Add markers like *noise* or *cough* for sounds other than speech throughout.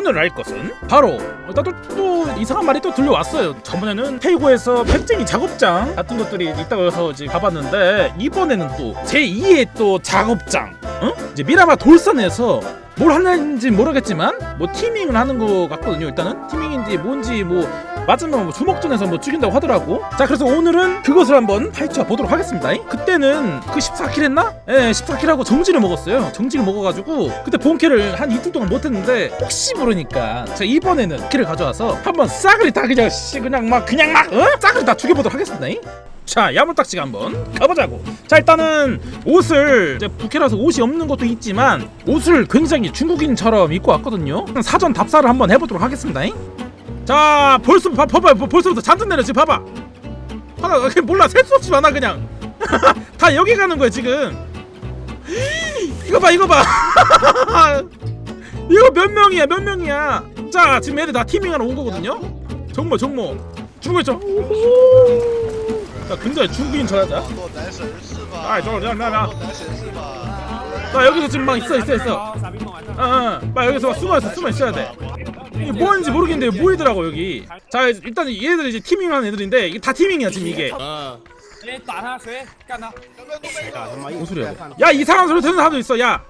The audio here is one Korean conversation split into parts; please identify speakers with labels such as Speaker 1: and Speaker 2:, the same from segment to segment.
Speaker 1: 오늘 알 것은? 바로 일단 또, 또 이상한 말이 또 들려왔어요. 저번에는 태이고에서 핵쟁이 작업장 같은 것들이 있다고 해서 가봤는데 이번에는 또 제2의 또 작업장 어? 이제 미라마 돌산에서 뭘 하는지 모르겠지만 뭐 teaming을 하는 거 같거든요 일단은 teaming인지 뭔지 뭐 맞으면 뭐 주먹전에서 뭐 죽인다고 하더라고 자 그래서 오늘은 그것을 한번 파헤쳐 보도록 하겠습니다 그때는 그 14킬 했나? 예 14킬 하고 정지를 먹었어요 정지를 먹어가지고 그때 본캐를 한 이틀 동안 못했는데 혹시 모르니까 제가 이번에는 킬을 가져와서 한번 싸그리 다 그냥 씨 그냥 막 그냥 막 어? 싸그리 다 죽여보도록 하겠습니다 자 야물딱지가 한번 가보자고. 자 일단은 옷을 이제 부캐라서 옷이 없는 것도 있지만 옷을 굉장히 중국인처럼 입고 왔거든요. 사전 답사를 한번 해보도록 하겠습니다. 자 벌써 봐, 봐봐 벌써부터 잔뜩 내렸지 봐봐. 하나 그냥 몰라. 셀 수 없이 많아 그냥. *laughs* 다 여기 가는 거야 지금. 이거 봐 이거 봐. *laughs* 이거 몇 명이야 몇 명이야? 자 지금 얘들 다 티밍하러 온 거거든요? 정모 정모. 중국인 죠 야 근데 중국인 저야자? 아이 저거 그냥
Speaker 2: 나나.
Speaker 1: 나 여기서 지금 막 있어 있어 있어. 응응 막 여기서 막 숨어있어 숨어 있어야 돼. 이게 뭐하는지 모르겠는데 모이더라고 여기. 자 일단 얘들 이제 티밍하는 애들인데 이게 다 티밍이야 지금 이게. 뭔 소리야 야 이상한 소리 듣는 사람도 있어. 야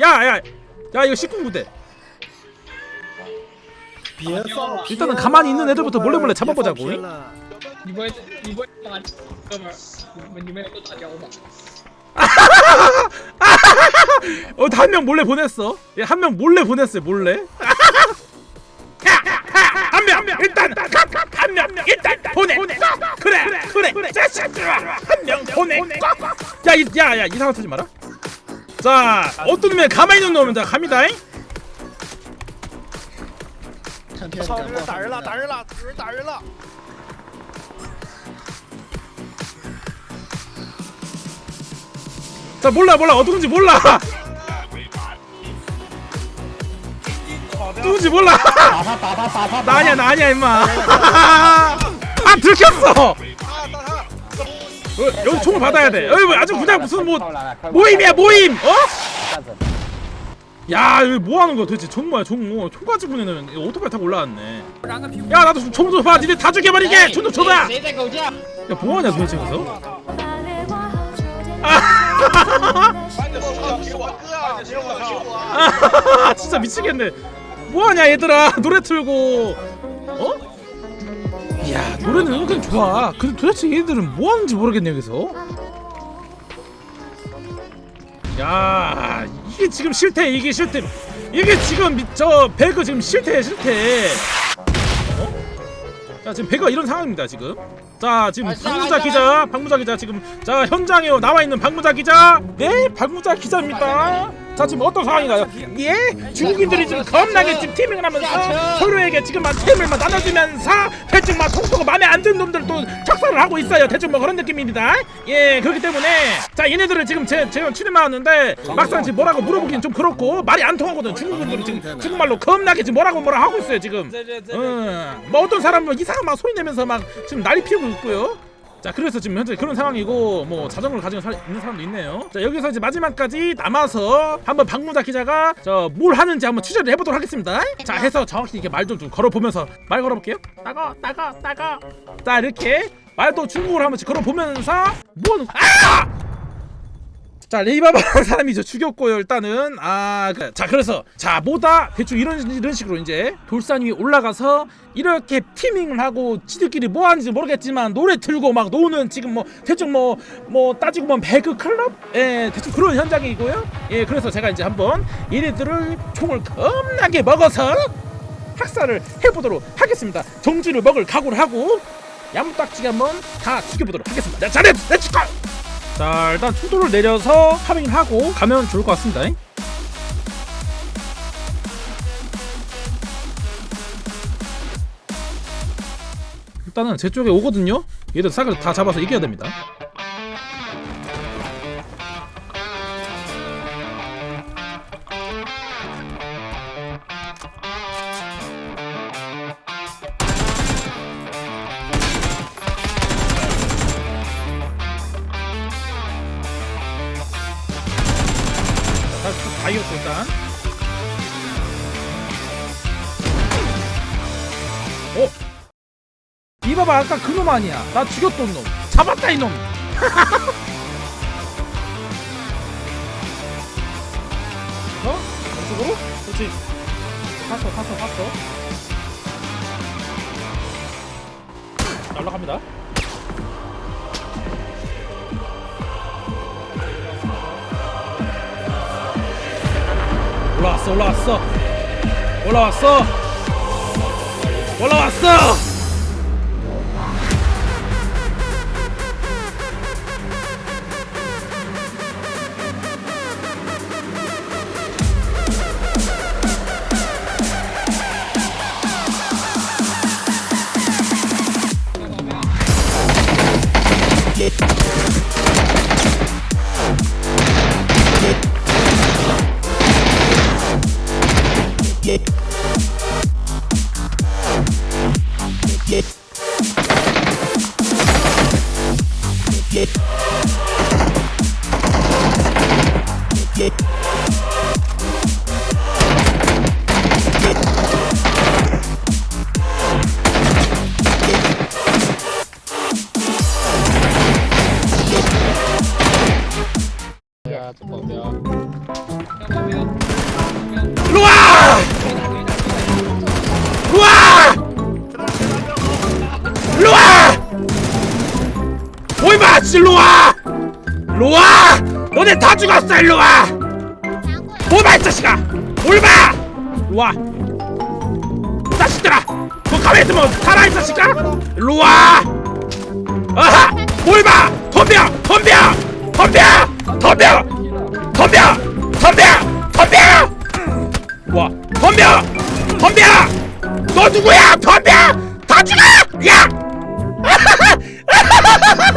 Speaker 1: 야, 야, 야 이거 19군대. 일단은 가만히 있는 애들부터 몰래 몰래 잡아보자고.
Speaker 3: 你不会，你不会打哥们儿，你们你们都打交吧？
Speaker 1: 어, 한 명 몰래 보냈어. 예, 한 명 몰래 보냈어요, 몰래. 한 명, 한 명, 일단, 한 명, 일단 보내. 그래, 그래, 그래. 자식들아, 한명 보내. 야, 이, 야, 야, 이상한 소리 마라. 자, 어떤 놈이 가만히 있는 놈은 자 갑니다.
Speaker 2: 操！有人打人了，打人了，有人打人了！
Speaker 1: 나 몰라 몰라. 어 누군지 몰라. 누군지 몰라. 나 아니야 나 아니야 임마. 아 들켰어. 어, 여기 총을 받아야 돼. 여기 뭐, 아주 그냥 무슨 뭐 모임이야 모임. 어? 야 여기 뭐하는 거야 대체? 정모야 정모 총 가지고 그냥 오토바이 타고 올라왔네. 야 나도 총좀봐. 니네 다 죽여버리게. 총좀 줘봐. 야 뭐하냐 도대체 가서?
Speaker 2: 아.
Speaker 1: 아 진짜 미치겠네. 뭐하냐 얘들아. 노래 틀고. 어? 이야 노래는 은근 좋아. 근데 도대체 얘들은 뭐하는지 모르겠네 여기서. 야 이게 지금 실태 이게 실태 이게 지금 미, 저 배그 지금 실태 실태 어? 자 지금 배가 이런 상황입니다 지금. 자 지금 박무자 기자, 박무자 기자 지금 자 현장에 나와 있는 박무자 기자. 네, 박무자 기자입니다. 자 지금 어떤 상황인가요? 예? 중국인들이 지금 겁나게 지금 팀을 하면서 서로에게 지금 막 팀을 막 나눠주면서 대충 막 속도가 마음에 안 드는 놈들 또 착사를 하고 있어요. 대충 뭐 그런 느낌입니다. 예 그렇기 때문에 자 얘네들을 지금 제, 제가 출입하는데 막상 지금 뭐라고 물어보긴 좀 그렇고 말이 안 통하거든 중국인들이 지금 중국말로 겁나게 지금 뭐라고 뭐라 하고 있어요 지금. 음, 뭐 어떤 사람은 이상한 막 소리 내면서 막 지금 날이 피우고 있고요. 자, 그래서 지금 현재 그런 상황이고 뭐 자전거를 가지고 사, 있는 사람도 있네요. 자, 여기서 이제 마지막까지 남아서 한번 박무자 기자가 저 뭘 하는지 한번 취재를 해보도록 하겠습니다. 자, 해서 정확히 이렇게 말 좀 좀 걸어보면서 말 걸어볼게요. 따가, 따가, 따가. 자, 이렇게 말도 중국어로 한 번씩 걸어보면서 뭐 하는 아! 자 레이바바라는 사람이 저 죽였고요 일단은. 아자 그래서 자 뭐다? 대충 이런 이런 식으로 이제 돌산 위에 올라가서 이렇게 티밍을 하고 지들끼리 뭐 하는지 모르겠지만 노래 틀고 막 노는 지금 뭐 대충 뭐뭐 따지고 보면 배그 클럽? 예 대충 그런 현장이고요. 예 그래서 제가 이제 한번 얘네들을 총을 겁나게 먹어서 학살을 해보도록 하겠습니다. 정지를 먹을 각오를 하고 야무딱지게 한번 다 죽여보도록 하겠습니다. 자 let's let's go! 자 일단 투도를 내려서 farming을 하고 가면 좋을 것 같습니다. 일단은 제 쪽에 오거든요. 얘들 싹을 다 잡아서 이겨야 됩니다 일단. 어? 이봐봐 아까 그놈 아니야. 나 죽였던 놈. 잡았다 이놈. *laughs* 어? 이쪽으로? 그렇지. 갔어 갔어 갔어. 날라갑니다. 올라왔어. 올라왔어. 올라왔어. 올라왔어 로와 너네 다 죽었어 일로와! 보이마 이 자식아! 일로와 이 자식들아! 너 가만히 있으면 살아 이 자식아! 일로와 아하! 보이마 덤벼! 덤벼! 덤벼! 덤벼! 덤벼! 덤벼! 덤벼! 와! 덤벼! 덤벼! 너 누구야? 덤벼! 다 죽어! 야! *laughs*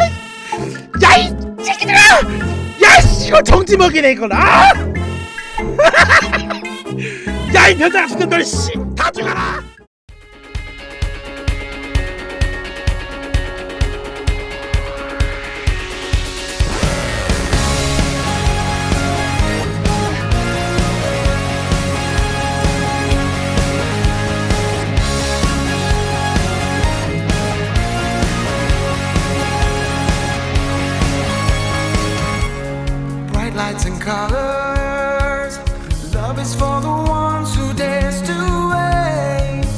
Speaker 1: 새끼들아 야씨 이거 정지 먹이네 이건 아! *laughs* 야 이 변장 같은 놈들 씨 다 죽어라
Speaker 4: colors. Love is for the ones who dare to wait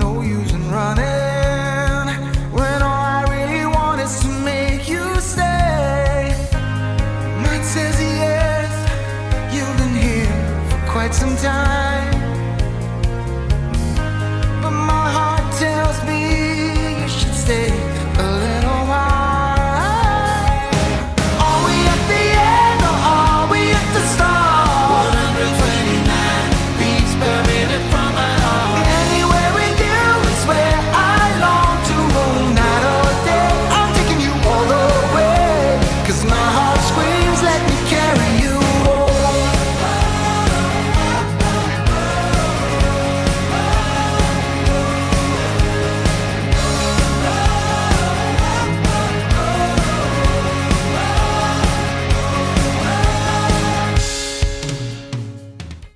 Speaker 4: No use in running when all I really want is to make you stay. Mike says yes, you've been here for quite some time.